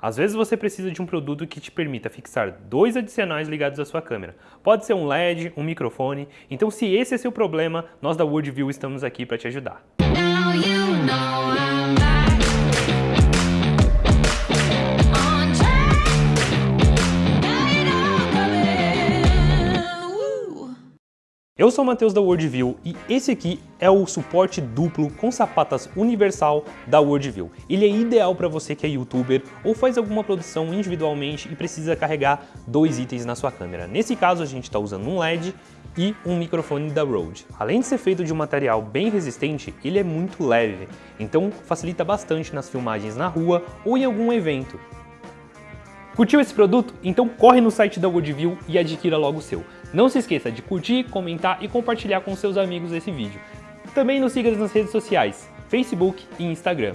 Às vezes você precisa de um produto que te permita fixar dois adicionais ligados à sua câmera. Pode ser um LED, um microfone, então se esse é seu problema, nós da Worldview estamos aqui para te ajudar. Eu sou o Matheus da Worldview e esse aqui é o suporte duplo com sapatas universal da Worldview. Ele é ideal para você que é youtuber ou faz alguma produção individualmente e precisa carregar dois itens na sua câmera. Nesse caso a gente está usando um LED e um microfone da Rode. Além de ser feito de um material bem resistente, ele é muito leve, então facilita bastante nas filmagens na rua ou em algum evento. Curtiu esse produto? Então corre no site da Woodview e adquira logo o seu. Não se esqueça de curtir, comentar e compartilhar com seus amigos esse vídeo. Também nos siga nas redes sociais, Facebook e Instagram.